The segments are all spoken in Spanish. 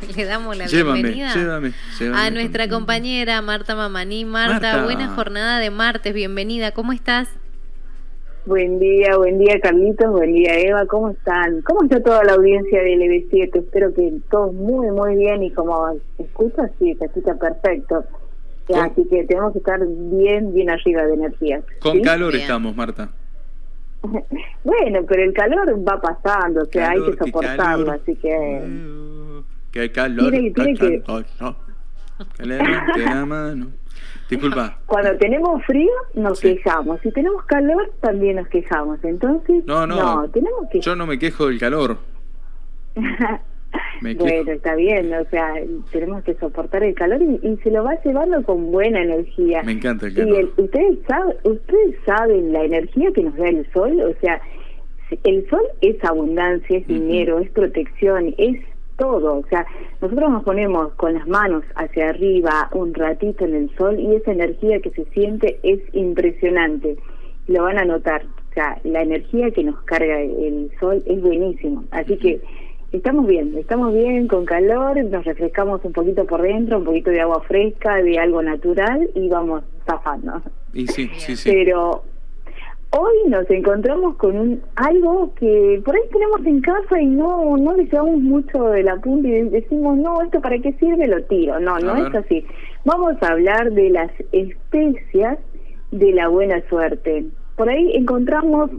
Le damos la bienvenida a nuestra compañera Marta Mamaní. Marta, buena jornada de martes, bienvenida, ¿cómo estás? Buen día, buen día Carlitos, buen día Eva, ¿cómo están? ¿Cómo está toda la audiencia de LB7? Espero que todos muy, muy bien y como escucha, sí, se escucha perfecto. Así que tenemos que estar bien, bien arriba de energía. Con calor estamos, Marta. bueno, pero el calor va pasando, o sea, hay que soportarlo, así que... qué calor, tiene, tiene que... la mano. Disculpa. Cuando tenemos frío nos quejamos, si tenemos calor también nos quejamos, entonces no, no, tenemos que... Yo no me quejo del calor. bueno, está bien, o sea, tenemos que soportar el calor y, se lo va llevando con buena energía. Me encanta el calor. Y ustedes, saben, ustedes saben la energía que nos da el sol, o sea, el sol es abundancia, es dinero, es protección, es todo. O sea, nosotros nos ponemos con las manos hacia arriba un ratito en el sol y esa energía que se siente es impresionante. Lo van a notar. O sea, la energía que nos carga el sol es buenísimo. Así que estamos bien, estamos bien con calor, nos refrescamos un poquito por dentro, un poquito de agua fresca, de algo natural y vamos zafando. Y sí, sí, sí. Pero hoy nos encontramos con un algo que por ahí tenemos en casa y no no le llevamos mucho de la punta y decimos, no, ¿esto para qué sirve? Lo tiro. No, no es así. Vamos a hablar de las especias de la buena suerte. Por ahí encontramos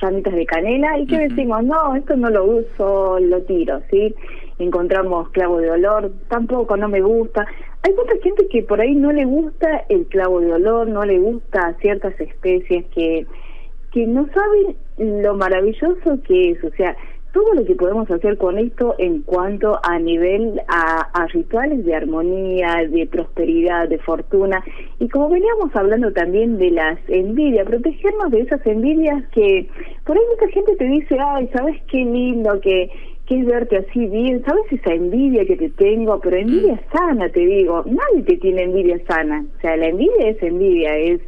llamitas de canela y que decimos, no, esto no lo uso, lo tiro, ¿sí? Encontramos clavo de olor, tampoco, no me gusta. Hay mucha gente que por ahí no le gusta el clavo de olor, no le gusta ciertas especies que que no saben lo maravilloso que es, o sea, todo lo que podemos hacer con esto en cuanto a nivel a, rituales de armonía, de prosperidad, de fortuna, y como veníamos hablando también de las envidias, protegernos de esas envidias que por ahí mucha gente te dice, ay, ¿sabes qué lindo que, que es verte así bien? ¿Sabes esa envidia que te tengo? Pero envidia mm. sana, te digo, nadie te tiene envidia sana, o sea, la envidia es envidia, es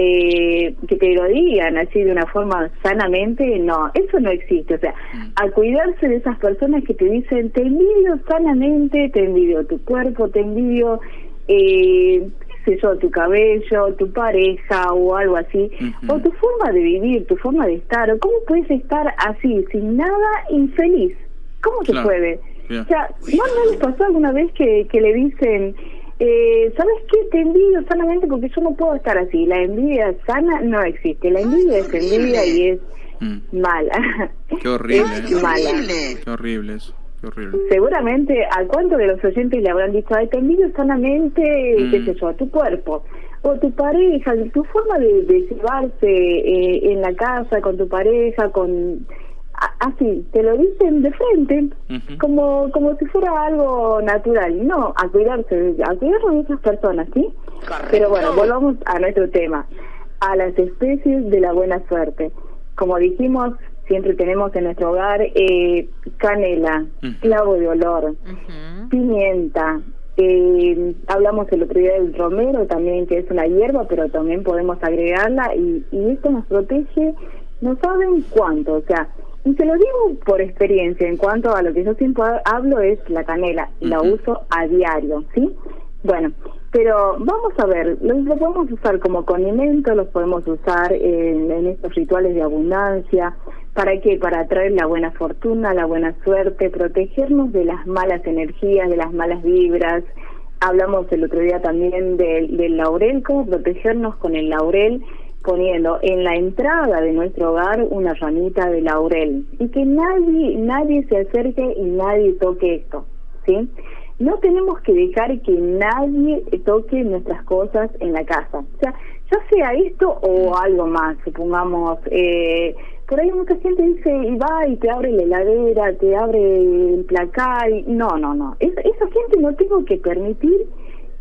eh, que te lo digan así de una forma sanamente, no, eso no existe. O sea, mm. a cuidarse de esas personas que te dicen, te envidio sanamente, te envidio tu cuerpo, te envidio, eh, qué sé yo, tu cabello, tu pareja o algo así, o tu forma de vivir, tu forma de estar, o cómo puedes estar así, sin nada, infeliz. ¿Cómo se puede? O sea, ¿no, ¿no les pasó alguna vez que, que le dicen eh, ¿sabes qué? Te envidio sanamente porque yo no puedo estar así. La envidia sana no existe. La envidia es envidia y es mm. mala. Qué horrible. es mala. Qué horrible eso. Qué horrible. Seguramente, ¿a cuánto de los oyentes le habrán dicho, ay, te envidio sanamente, qué mm. sé yo, a tu cuerpo? O tu pareja, tu forma de, de llevarse eh, en la casa con tu pareja, con así, te lo dicen de frente, como como si fuera algo natural. No, a cuidarse, a cuidarse de esas personas, ¿sí? Pero bueno, volvamos a nuestro tema, a las especies de la buena suerte. Como dijimos, siempre tenemos en nuestro hogar eh, canela, clavo de olor, pimienta. Eh, hablamos el otro día del romero también, que es una hierba, pero también podemos agregarla y, y esto nos protege, no saben cuánto, o sea, y se lo digo por experiencia, en cuanto a lo que yo siempre hablo es la canela, la uso a diario, ¿sí? Bueno, pero vamos a ver, lo, podemos usar como condimento, los podemos usar en, en, estos rituales de abundancia. ¿Para qué? Para atraer la buena fortuna, la buena suerte, protegernos de las malas energías, de las malas vibras. Hablamos el otro día también del, del laurel, cómo protegernos con el laurel poniendo en la entrada de nuestro hogar una ramita de laurel y que nadie nadie se acerque y nadie toque esto, ¿sí? No tenemos que dejar que nadie toque nuestras cosas en la casa, o sea, ya sea esto o algo más, supongamos, eh, por ahí mucha gente dice y va y te abre la heladera, te abre el placar, y, no, no, no, esa gente no tengo que permitir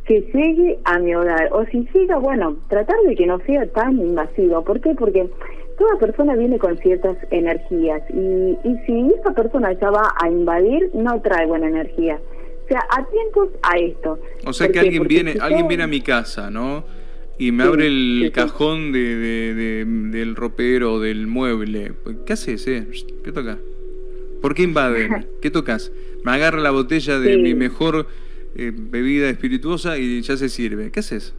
que llegue a mi hogar. O si llega, bueno, tratar de que no sea tan invasivo. ¿Por qué? Porque toda persona viene con ciertas energías y, y si esa persona ya va a invadir, no trae buena energía. O sea, atentos a esto. O sea que alguien viene, alguien viene a mi casa, ¿no? Y me abre el cajón de, de, del ropero, del mueble. ¿Qué haces, eh? ¿Qué toca? ¿Por qué invaden? ¿Qué tocas? Me agarra la botella de mi mejor eh, bebida espirituosa y ya se sirve. ¿Qué haces?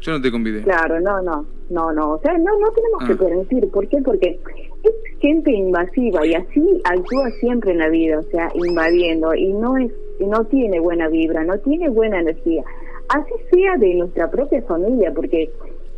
Yo no te convidé. Claro, no, no, no, no. O sea, no, no tenemos que ah. permitir. ¿Por qué? Porque es gente invasiva y así actúa siempre en la vida, o sea, invadiendo y no es, no tiene buena vibra, no tiene buena energía. Así sea de nuestra propia familia, porque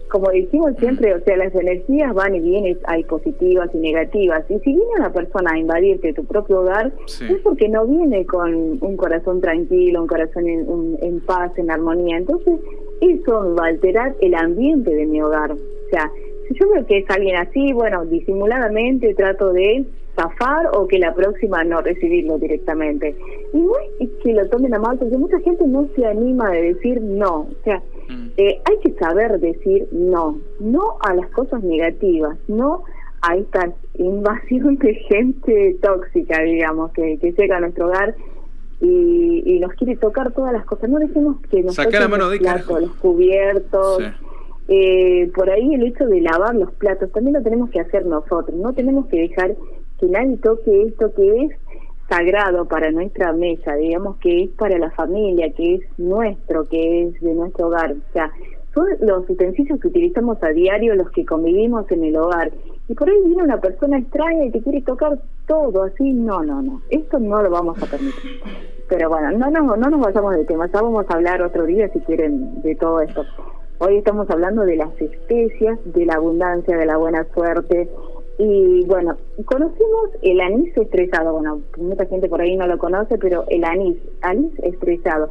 como decimos siempre, o sea, las energías van y vienen, hay positivas y negativas. Y si viene una persona a invadirte tu propio hogar, es porque no viene con un corazón tranquilo, un corazón en, paz, en armonía. Entonces, eso va a alterar el ambiente de mi hogar. O sea, si yo veo que es alguien así, bueno, disimuladamente trato de zafar o que la próxima no recibirlo directamente. Y no es que lo tomen a mal, porque mucha gente no se anima de decir no. O sea, mm. eh, hay que saber decir no. No a las cosas negativas, no a esta invasión de gente tóxica, digamos, que, que llega a nuestro hogar y, nos quiere tocar todas las cosas. No decimos que nos toquen los platos, los cubiertos. Eh, por ahí el hecho de lavar los platos también lo tenemos que hacer nosotros. No tenemos que dejar que nadie toque esto que es sagrado para nuestra mesa, digamos que es para la familia, que es nuestro, que es de nuestro hogar. O sea, son los utensilios que utilizamos a diario, los que convivimos en el hogar. Y por ahí viene una persona extraña y te quiere tocar todo así. No, no, no. Esto no lo vamos a permitir. Pero bueno, no, no, no nos vayamos de tema. Ya vamos a hablar otro día, si quieren, de todo esto. Hoy estamos hablando de las especias, de la abundancia, de la buena suerte, y bueno, conocimos el anís estresado. Bueno, mucha gente por ahí no lo conoce, pero el anís, anís estresado.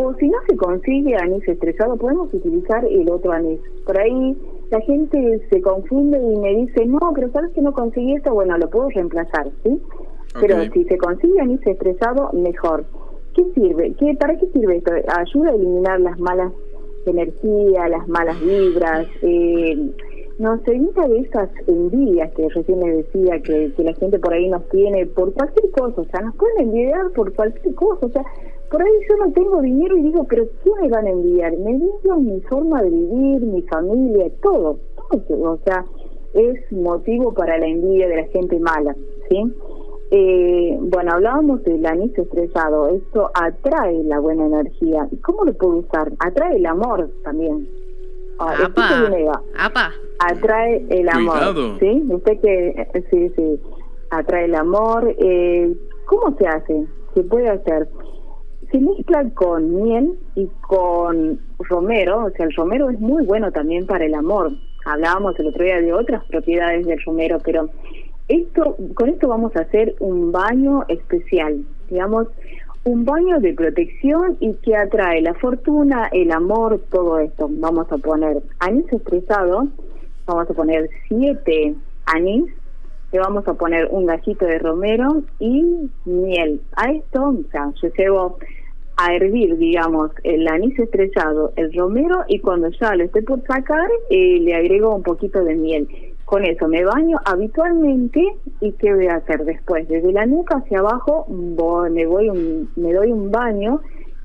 O si no se consigue anís estresado, podemos utilizar el otro anís. Por ahí la gente se confunde y me dice, no, pero sabes que no conseguí esto, bueno, lo puedo reemplazar, ¿sí? Pero si se consigue anís estresado, mejor. ¿Qué sirve? ¿Qué, ¿Para qué sirve esto? Ayuda a eliminar las malas energías, las malas vibras, eh, nos evita de esas envidias que recién me decía que, que la gente por ahí nos tiene por cualquier cosa, o sea, nos pueden envidiar por cualquier cosa, o sea, por ahí yo no tengo dinero y digo, pero ¿qué me van a envidiar? Me envidian mi forma de vivir, mi familia, todo, todo, o sea, es motivo para la envidia de la gente mala, ¿sí? Eh, bueno, hablábamos del anís estresado, esto atrae la buena energía. ¿Y cómo lo puedo usar? Atrae el amor también. Ah, apa, Atrae el amor. ¿Sí? Usted que, sí, sí, atrae el amor. Eh, ¿Cómo se hace? Se puede hacer. Se mezcla con miel y con romero, o sea, el romero es muy bueno también para el amor. Hablábamos el otro día de otras propiedades del romero, pero esto, con esto vamos a hacer un baño especial, digamos, un baño de protección y que atrae la fortuna, el amor, todo esto. Vamos a poner anís estresado, vamos a poner siete anís, le vamos a poner un gallito de romero y miel. A esto, o sea, yo llevo a hervir, digamos, el anís estresado, el romero y cuando ya lo esté por sacar, eh, le agrego un poquito de miel con eso me baño habitualmente y qué voy a hacer después desde la nuca hacia abajo me voy un, me doy un baño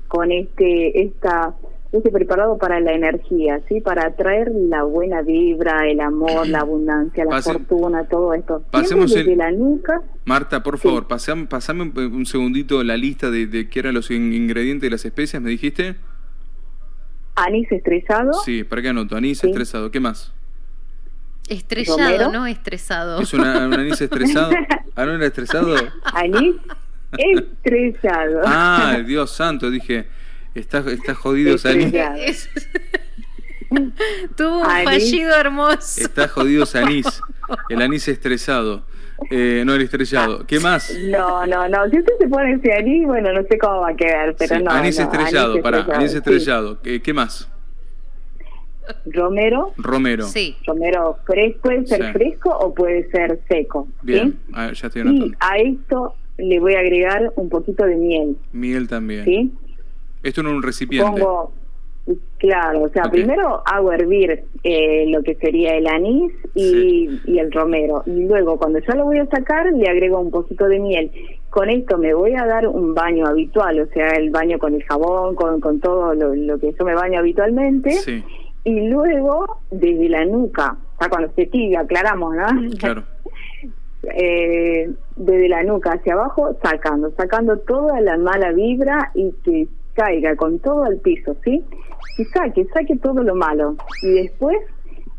con este esta este preparado para la energía sí para atraer la buena vibra el amor la abundancia la fortuna todo esto pasemos desde la nuca Marta por favor pasame, pasame un segundito la lista de, de qué eran los ingredientes de las especias me dijiste anís estresado sí para qué anoto anís estresado qué más Estrellado, ¿no? Estresado. ¿Es una, un anís estresado? ¿Ah, no era estresado? Anís estresado. Ah, Dios santo, dije, está, está jodido ese anís. Tuvo un fallido hermoso. Está jodido anís. El anís estresado. Eh, no el estrellado. ¿Qué más? No, no, no. Si usted se pone ese anís, bueno, no sé cómo va a quedar, pero no. Anís estrellado, para, anís estrellado. ¿Qué más? Romero. Romero. Sí. Romero fresco, puede ser fresco o puede ser seco. Bien, ya estoy Y a esto le voy a agregar un poquito de miel. Miel también. ¿Sí? Esto en un recipiente. Pongo, claro, o sea, primero hago hervir eh, lo que sería el anís y, y el romero. Y luego, cuando ya lo voy a sacar, le agrego un poquito de miel con esto me voy a dar un baño habitual, o sea, el baño con el jabón, con, con todo lo, lo que yo me baño habitualmente. Sí y luego desde la nuca, o sea, cuando se tibia, aclaramos, ¿no? Claro. eh, desde la nuca hacia abajo, sacando, sacando toda la mala vibra y que caiga con todo al piso, ¿sí? Y saque, saque todo lo malo. Y después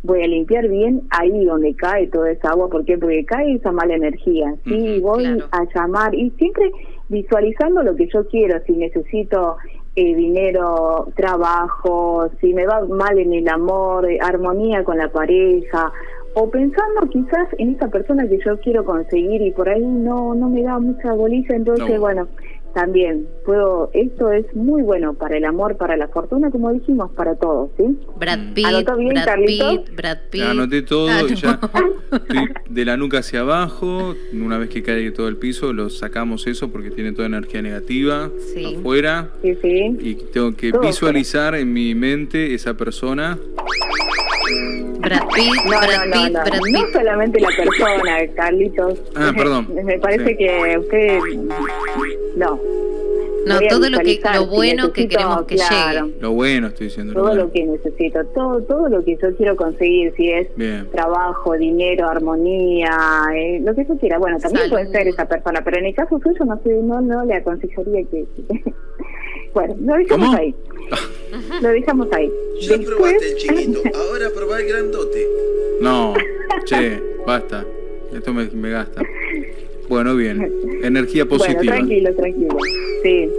voy a limpiar bien ahí donde cae toda esa agua, ¿por qué? Porque cae esa mala energía, ¿sí? voy a llamar y siempre visualizando lo que yo quiero, si necesito eh, dinero, trabajo, si me va mal en el amor, eh, armonía con la pareja, o pensando quizás en esa persona que yo quiero conseguir y por ahí no no me da mucha bolilla, entonces bueno, también puedo, esto es muy bueno para el amor, para la fortuna, como dijimos, para todos, ¿sí? Brad mm. Pitt, Brad Pitt, Brad Pitt. Anoté todo ah, y ya estoy de la nuca hacia abajo, una vez que cae todo el piso, lo sacamos eso porque tiene toda energía negativa afuera. Sí, sí. Y tengo que visualizar en mi mente esa persona Brad Pitt, no, Brad no, Pitt, no, Brad Pitt. No solamente la persona, Carlitos. Ah, perdón. Me parece que usted... No. No, todo lo que lo bueno que queremos que llegue. Lo bueno estoy diciendo. Todo lo, que necesito, todo todo lo que yo quiero conseguir, si es trabajo, dinero, armonía, eh, lo que yo quiera. Bueno, también puede ser esa persona, pero en el caso suyo no sé, no no le aconsejaría que bueno, lo dejamos ahí. lo dejamos ahí. Ya probaste el chiquito, ahora probá el grandote. No, che, basta. Esto me, me gasta. Bueno, bien. Energía positiva. Bueno, tranquilo, tranquilo. Sí.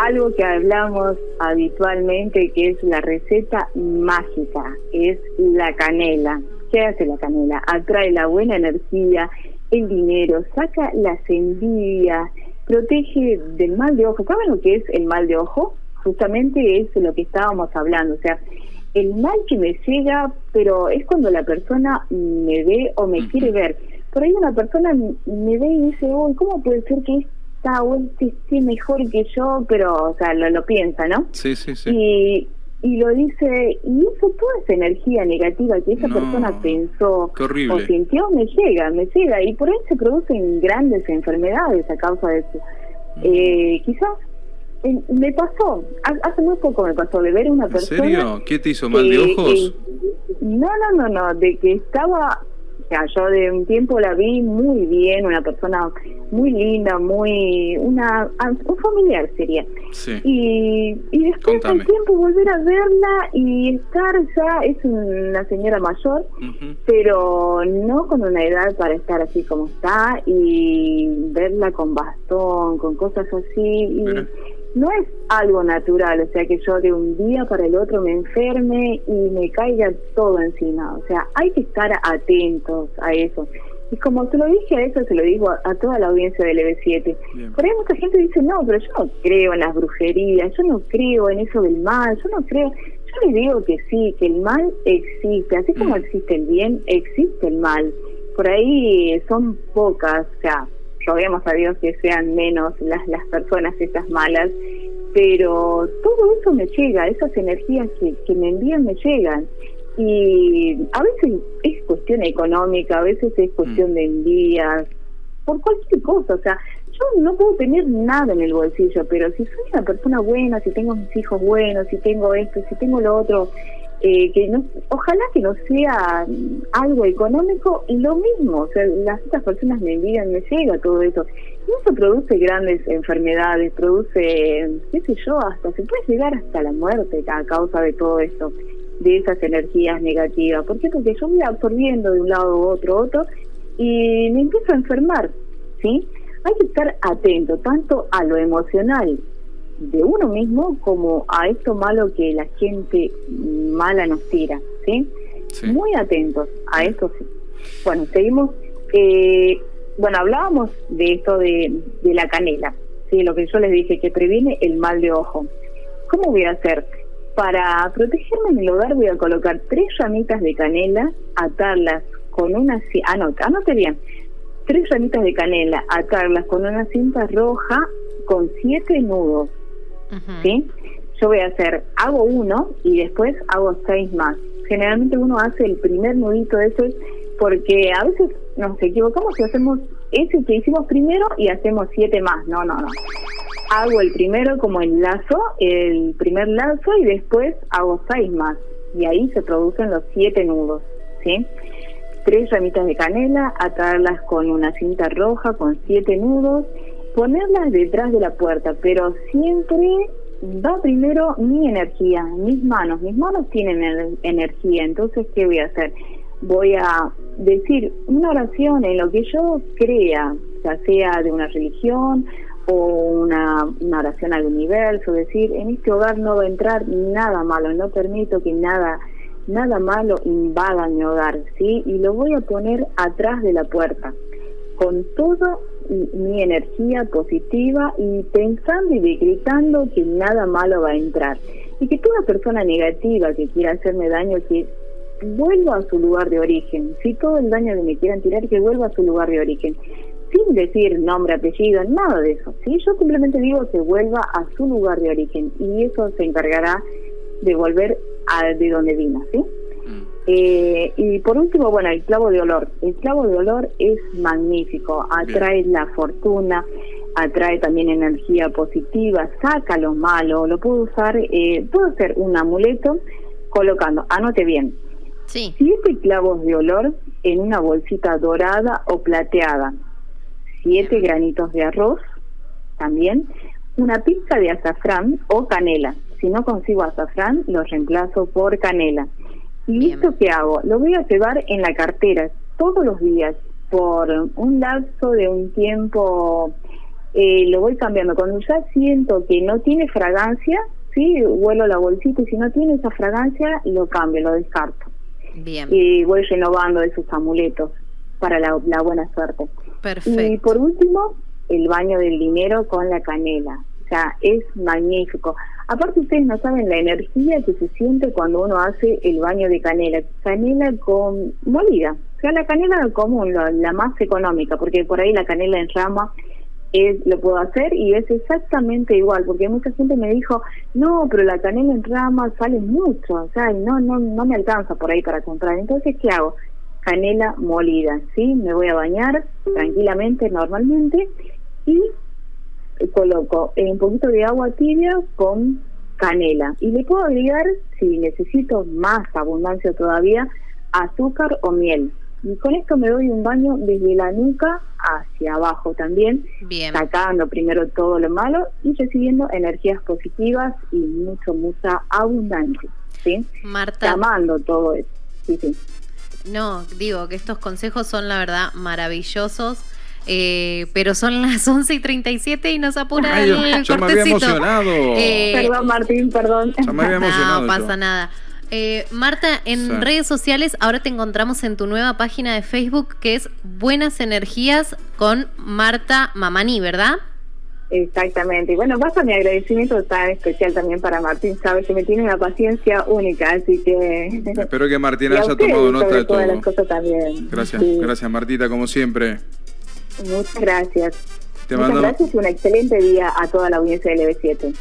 Algo que hablamos habitualmente que es la receta mágica, es la canela. ¿Qué hace la canela? Atrae la buena energía, el dinero, saca las envidias, protege del mal de ojo. ¿Saben lo que es el mal de ojo? Justamente es lo que estábamos hablando. O sea, el mal que me llega, pero es cuando la persona me ve o me quiere ver. Por ahí una persona me ve y dice, uy, ¿cómo puede ser que esta o este esté mejor que yo? Pero, o sea, lo, lo piensa, ¿no? Sí, sí, sí. Y, y lo dice, y eso, toda esa energía negativa que esa persona pensó o sintió, me llega, me llega, y por ahí se producen grandes enfermedades a causa de eso. Mm. Eh, quizás me pasó, hace muy poco me pasó de ver una persona... ¿En serio? ¿Qué te hizo mal de ojos? no, no, no, no, de que estaba yo de un tiempo la vi muy bien, una persona muy linda, muy una un familiar sería. Y, y después del tiempo volver a verla y estar ya es una señora mayor, pero no con una edad para estar así como está y verla con bastón, con cosas así y no es algo natural, o sea que yo de un día para el otro me enferme y me caiga todo encima, o sea, hay que estar atentos a eso. Y como te lo dije a eso, se lo digo a, toda la audiencia del EB7. Por ahí mucha gente dice, no, pero yo no creo en las brujerías, yo no creo en eso del mal, yo no creo... Yo les digo que sí, que el mal existe, así como mm. existe el bien, existe el mal. Por ahí son pocas, o sea, roguemos a Dios que sean menos las, las personas esas malas, pero todo eso me llega, esas energías que, que me envían me llegan. Y a veces es cuestión económica, a veces es cuestión mm. de envías, por cualquier cosa, o sea, yo no puedo tener nada en el bolsillo, pero si soy una persona buena, si tengo mis hijos buenos, si tengo esto, si tengo lo otro, eh, que no, ojalá que no sea algo económico lo mismo, o sea, las otras personas me envían, me llega todo eso. Y eso produce grandes enfermedades, produce, qué sé yo, hasta se puede llegar hasta la muerte a causa de todo esto, de esas energías negativas. ¿Por qué? Porque yo voy absorbiendo de un lado u otro, otro, y me empiezo a enfermar, ¿sí? Hay que estar atento tanto a lo emocional de uno mismo como a esto malo que la gente mala nos tira, ¿sí? Muy atentos a esto, sí. Bueno, seguimos. Eh, bueno, hablábamos de esto de, de la canela, ¿sí? Lo que yo les dije, que previene el mal de ojo. ¿Cómo voy a hacer? Para protegerme en el hogar voy a colocar tres ramitas de canela, atarlas con una... Anota, anote bien. Tres ramitas de canela, atarlas con una cinta roja con siete nudos ¿sí? Yo voy a hacer, hago uno y después hago seis más. Generalmente uno hace el primer nudito ese porque a veces nos equivocamos y hacemos ese que hicimos primero y hacemos siete más. No, no, no. Hago el primero como el lazo, el primer lazo y después hago seis más. Y ahí se producen los siete nudos, ¿sí? tres ramitas de canela, atarlas con una cinta roja con siete nudos, ponerlas detrás de la puerta, pero siempre va primero mi energía, mis manos. Mis manos tienen energía, entonces, ¿qué voy a hacer? Voy a decir una oración en lo que yo crea, ya sea de una religión o una, una oración al universo, decir, en este hogar no va a entrar nada malo, no permito que nada nada malo invada mi hogar, ¿sí? Y lo voy a poner atrás de la puerta, con toda mi energía positiva y pensando y decretando que nada malo va a entrar. Y que toda persona negativa que quiera hacerme daño, que vuelva a su lugar de origen. Si todo el daño que me quieran tirar, que vuelva a su lugar de origen. Sin decir nombre, apellido, nada de eso. ¿sí? Yo simplemente digo que vuelva a su lugar de origen y eso se encargará de volver a de donde vino, ¿sí? Eh, y por último, bueno, el clavo de olor. El clavo de olor es magnífico, atrae la fortuna, atrae también energía positiva, saca lo malo, lo puedo usar, eh, puedo hacer un amuleto colocando, anote bien, sí. siete clavos de olor en una bolsita dorada o plateada, siete granitos de arroz también, una pizca de azafrán o canela. Si no consigo azafrán, lo reemplazo por canela. ¿Y esto qué hago? Lo voy a llevar en la cartera todos los días por un lapso de un tiempo. Eh, lo voy cambiando. Cuando ya siento que no tiene fragancia, sí, huelo la bolsita y si no tiene esa fragancia, lo cambio, lo descarto. Bien. Y voy renovando esos amuletos para la, la buena suerte. Perfecto. Y por último, el baño del dinero con la canela. O sea, es magnífico. Aparte ustedes no saben la energía que se siente cuando uno hace el baño de canela. Canela con molida. O sea, la canela común, la, más económica, porque por ahí la canela en rama es, lo puedo hacer y es exactamente igual, porque mucha gente me dijo, no, pero la canela en rama sale mucho, o sea, no, no, no me alcanza por ahí para comprar. Entonces, ¿qué hago? Canela molida, ¿sí? Me voy a bañar tranquilamente, normalmente, y coloco un poquito de agua tibia con canela y le puedo agregar, si necesito más abundancia todavía, azúcar o miel. Y con esto me doy un baño desde la nuca hacia abajo también, sacando primero todo lo malo y recibiendo energías positivas y mucho, mucha abundancia. ¿sí? Marta. Amando todo eso. Sí, sí. No, digo que estos consejos son la verdad maravillosos eh, pero son las 11 y 37 y nos apura el yo me había emocionado. Eh, perdón, Martín, perdón. me había emocionado. No pasa nada. Eh, Marta, en redes sociales ahora te encontramos en tu nueva página de Facebook que es Buenas Energías con Marta Mamani, ¿verdad? Exactamente. Y bueno, pasa mi agradecimiento tan especial también para Martín, sabes que me tiene una paciencia única, así que... Espero que Martín haya tomado nota de todo. Las cosas también. Gracias, gracias Martita, como siempre. Muchas gracias. Muchas gracias y un excelente día a toda la audiencia de LB7.